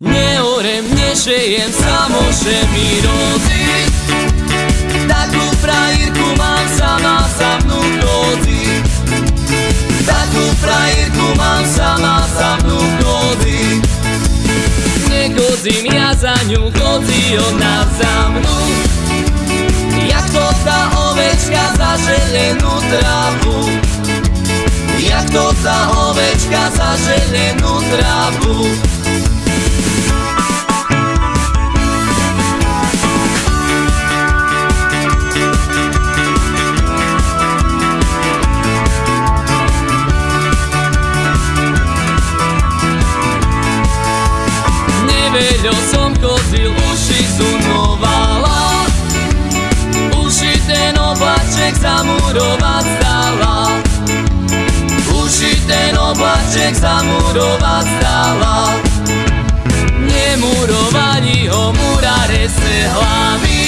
Neorem, nešejem, samoše mi roziť Takú frajerku mám sama sa mnou chodí Takú frajerku mám sama sa mnou chodí Nechodzím ja za ňu, chodí ona za mnou. Jak to tá ovečka za želenú trávu. Jak to tá ovečka za želenú trávu Neveľo som chodil, uši zunovala Uši ten oblaček zamurovať stala Uši ten oblaček zamurovať stala Nemurovali ho murare se hlavy.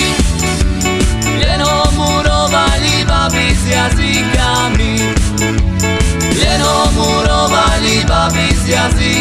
Len ho murovali babi s jazykami. Len ho murovali babi s jazykami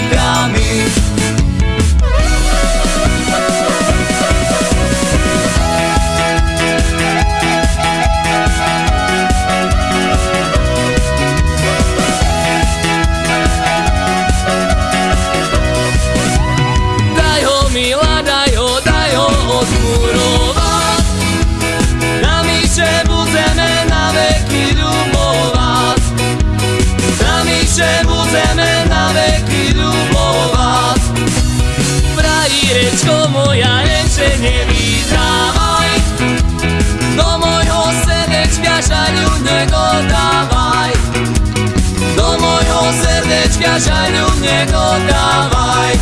Frajírečko moja, ešte nevydávaj Do mojho srdečka žaľu nedodávaj Do mojho srdečka žaľu nedodávaj